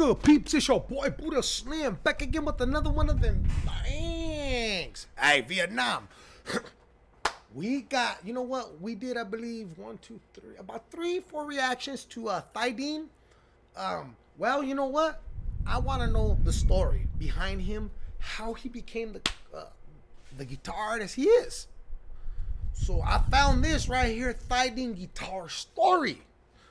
good, peeps? It's your boy Buddha Slim back again with another one of them bangs. Hey, Vietnam. we got, you know what? We did, I believe, one, two, three, about three, four reactions to uh, Thai Dien. Um, well, you know what? I want to know the story behind him, how he became the uh, the guitar artist he is. So I found this right here, Thai Dien Guitar Story.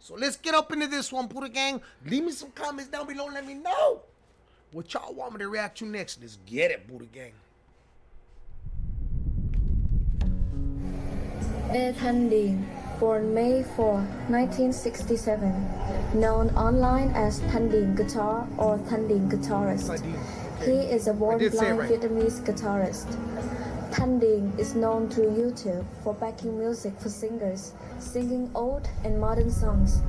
So let's get up into this one, Buddha Gang. Leave me some comments down below and let me know what y'all want me to react to next. Let's get it, Buddha Gang. Thai Dien, born May 4, 1967, known online as Thai Dien Guitar or Thai Dien Guitarist. He is a born blind right. Vietnamese guitarist. Thai Dien is known through YouTube for backing music for singers, singing old and modern songs.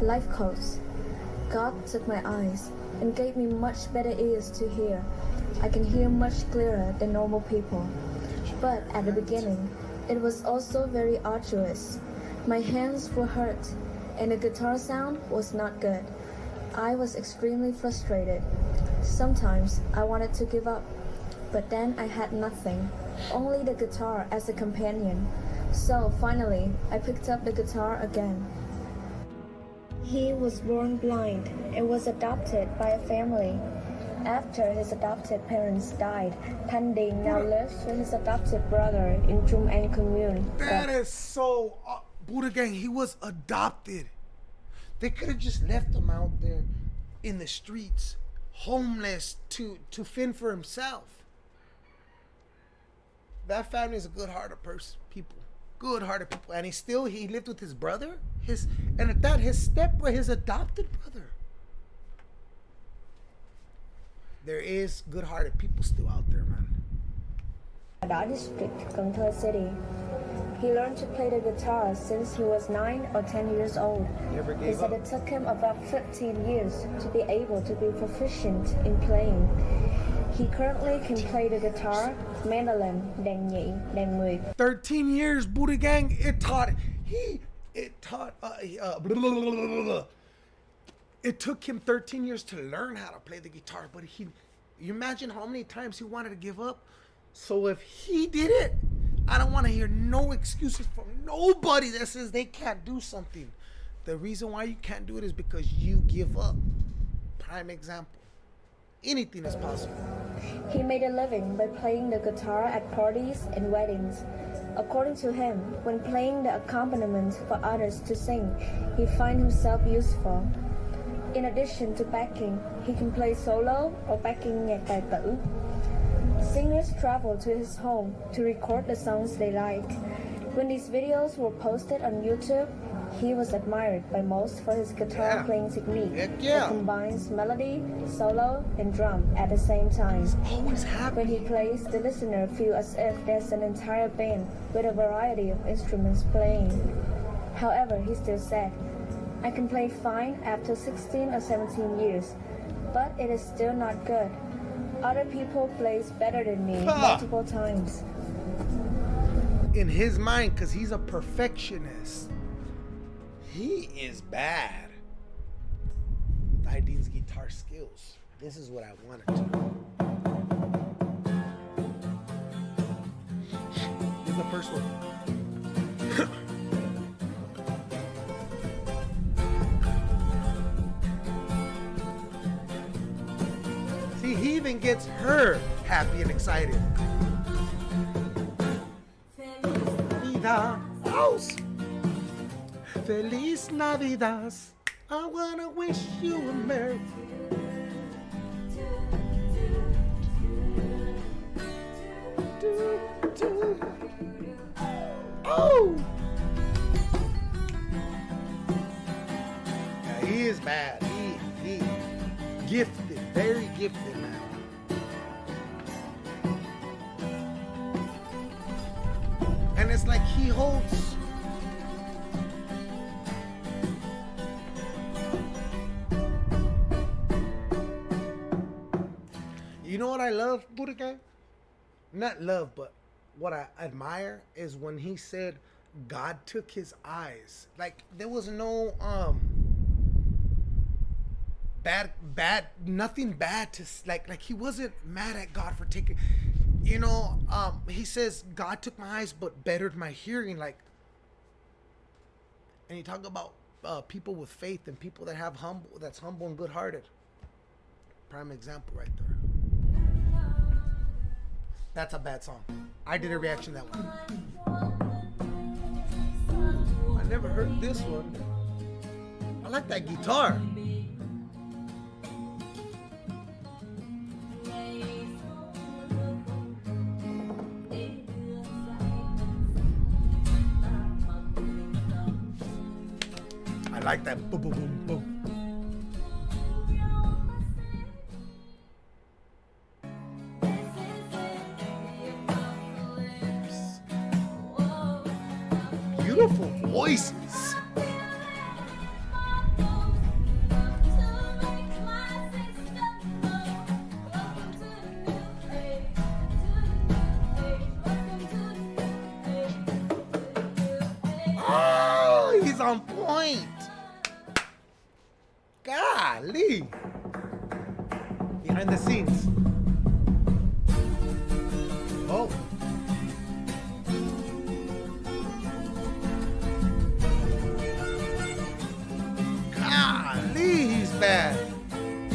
Life quotes God took my eyes and gave me much better ears to hear. I can hear much clearer than normal people. But at the beginning, it was also very arduous. My hands were hurt, and the guitar sound was not good. I was extremely frustrated. Sometimes I wanted to give up, but then I had nothing only the guitar as a companion. So finally, I picked up the guitar again. He was born blind and was adopted by a family. After his adopted parents died, Thai Dien now lives with his adopted brother in Trung An commune. That is so... Uh, Buddha Gang, he was adopted. They could have just left him out there in the streets, homeless to, to fend for himself that family is a good-hearted person, people, good-hearted people, and he still he lived with his brother, his and at that his step his adopted brother. There is good-hearted people still out there, man. Đỏ District, Thơ City. He learned to play the guitar since he was 9 or 10 years old. He said it took him about 15 years to be able to be proficient in playing. He currently can play the guitar, mandolin, đàn nhị, nguyệt. 13 years, Buddha Gang. It taught, he, it taught, uh, uh, blah, blah, blah, it took him 13 years to learn how to play the guitar, but he, you imagine how many times he wanted to give up? So if he did it, I don't want to hear no excuses from nobody that says they can't do something. The reason why you can't do it is because you give up. Prime example anything is possible. He made a living by playing the guitar at parties and weddings. According to him, when playing the accompaniment for others to sing, he finds himself useful. In addition to backing, he can play solo or backing nhạc tài. Singers travel to his home to record the songs they like. When these videos were posted on YouTube, he was admired by most for his guitar yeah. playing technique yeah. that combines melody, solo, and drum at the same time. He's always happy. When he plays, the listener feels as if there's an entire band with a variety of instruments playing. However, he still said, I can play fine after 16 or 17 years, but it is still not good. Other people plays better than me multiple times. In his mind, because he's a perfectionist. He is bad. Thai Dien's guitar skills. This is what I wanted to know. This is the first one. See, he even gets her happy and excited. Vida. House. Feliz Navidad. I wanna wish you a Merry Oh! Yeah, he is bad. He, he gifted, very gifted man. And it's like he holds know what I love, Buddha? Not love, but what I admire is when he said God took his eyes. Like there was no um bad bad nothing bad to like like he wasn't mad at God for taking you know um he says God took my eyes but bettered my hearing like and you talk about uh, people with faith and people that have humble that's humble and good hearted prime example right there that's a bad song. I did a reaction that one I never heard this one. I like that guitar. I like that. Boom, boom, boom, boom. On point. Golly. Behind the scenes. Oh. Golly, he's bad.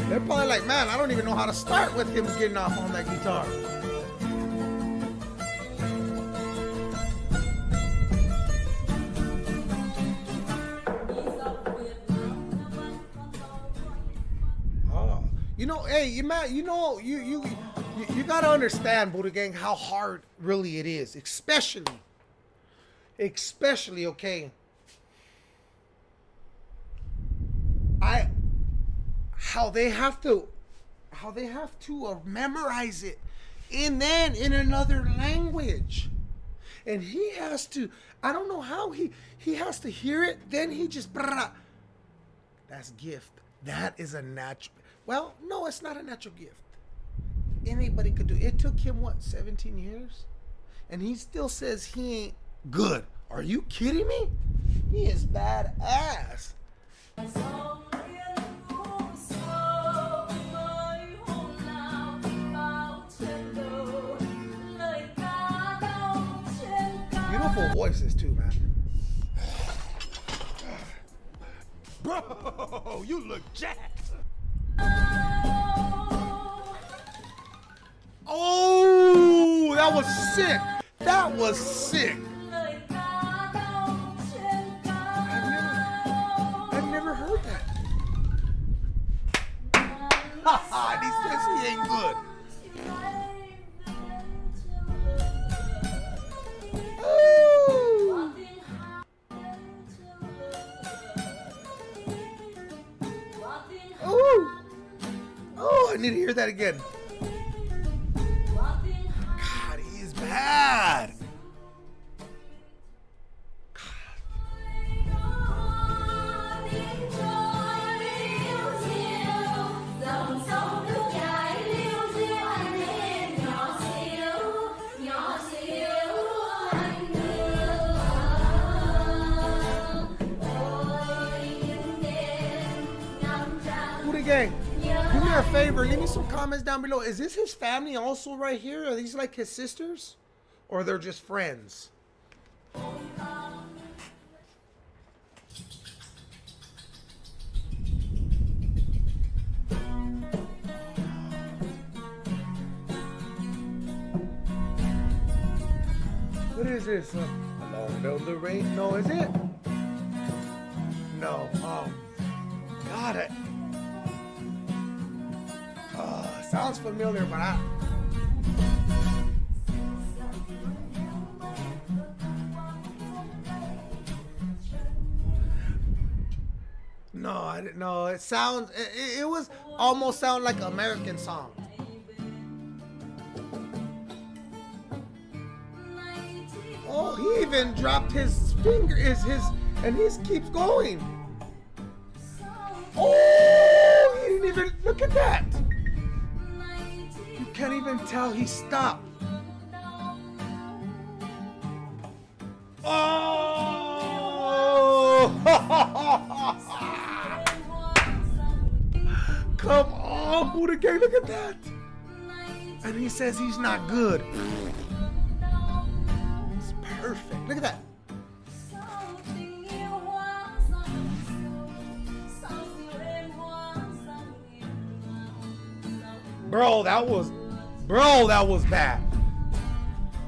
They're probably like, man, I don't even know how to start with him getting off on that guitar. You know, hey, you man, you know, you you you, you gotta understand, Buddha Gang, how hard really it is, especially, especially, okay. I, how they have to, how they have to uh, memorize it, and then in another language, and he has to. I don't know how he he has to hear it. Then he just. Brah, that's gift. That is a natural. Well, no, it's not a natural gift. Anybody could do. It took him what, 17 years, and he still says he ain't good. Are you kidding me? He is badass. Beautiful voices too, man. Bro, you look jacked. Sick. That was sick. I've never never heard that. Haha, he says he ain't good. Ooh. Ooh. Oh, I need to hear that again. Leave me some comments down below. Is this his family also right here? Are these like his sisters? Or they're just friends? What is this? Uh, along the rain? No, is it? No. Familiar, but I. No, I didn't know. It sounds. It, it- it was almost sound like American song. Oh, he even dropped his finger. Is his and he keeps going. Oh, he didn't even look at that. Can't even tell he stopped. Oh! Come on, Buddha Gang, look at that. And he says he's not good. It's perfect. Look at that. Bro, that was, bro, that was bad.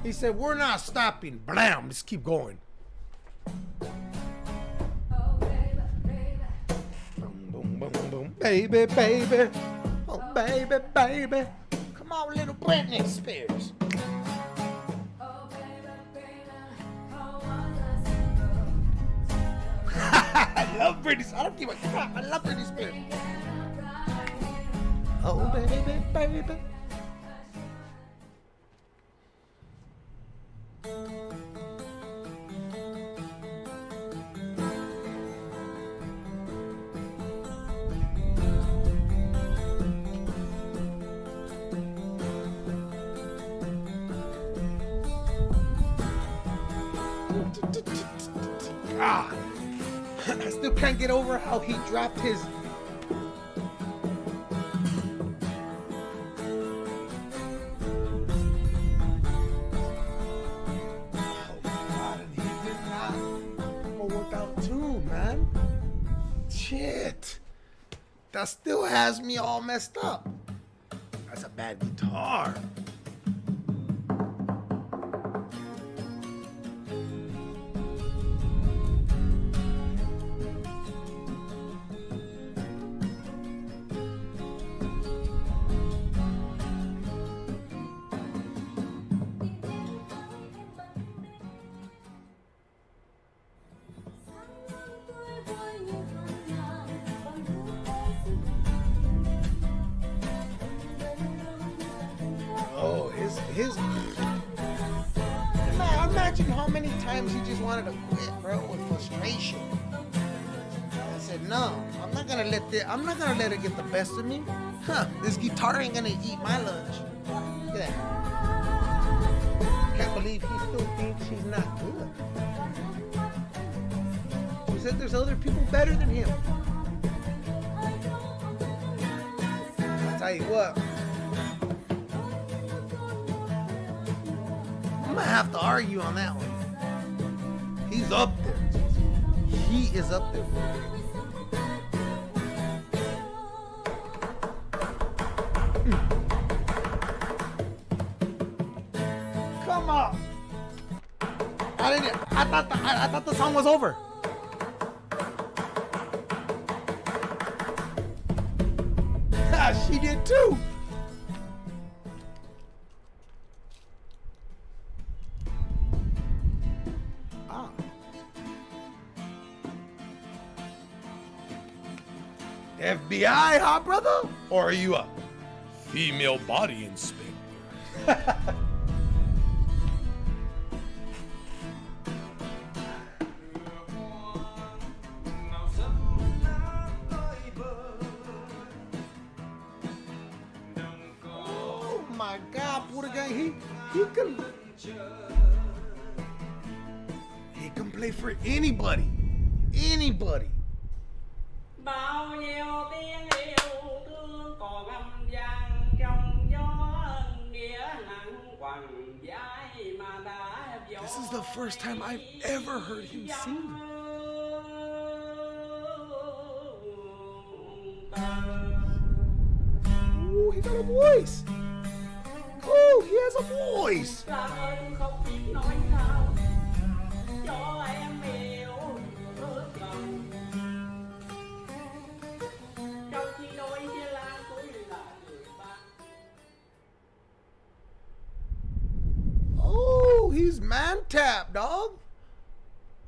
He said, we're not stopping. Blam, just keep going. Boom, boom, boom, boom. Baby, baby. Oh, baby, baby. Come on, little Britney Spears. I love Britney. I don't give a crap. I love Britney Spears. Oh, baby, baby. Ah, I still can't get over how he dropped his That still has me all messed up. That's a bad guitar. Times he just wanted to quit, bro, with frustration. I said, no, I'm not gonna let this. I'm not gonna let it get the best of me. Huh? This guitar ain't gonna eat my lunch. Look at that. Can't believe he still thinks he's not good. He said there's other people better than him. I'll tell you what. I'm gonna have to argue on that one. He's up there. He is up there. Hmm. Come on. I didn't. I thought. The, I, I thought the song was over. she did too. FBI, huh, brother? Or are you a female body inspector? oh my God, Buddha Gang, he he can he can play for anybody, anybody. Bao nhiêu tiếng yêu thương cò găm vang trong gió nghĩa nặng quằn vai mà đã This is the first time I've ever heard him sing. Ooh, he got a voice. Oh, he has a voice. Tap, dog.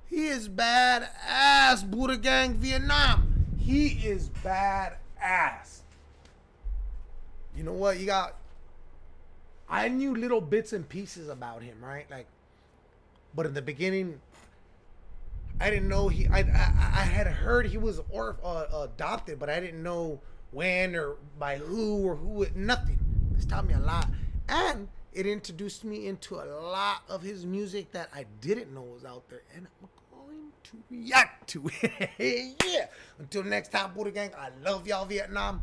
He is bad ass, Buddha Gang Vietnam. He is bad ass. You know what? You got. I knew little bits and pieces about him, right? Like, but in the beginning, I didn't know he. I I, I had heard he was or uh, adopted, but I didn't know when or by who or who. Nothing. This taught me a lot, and it introduced me into a lot of his music that I didn't know was out there, and I'm going to react to it. yeah. Until next time, Buddha Gang, I love y'all, Vietnam.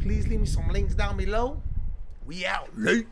Please leave me some links down below. We out. Late.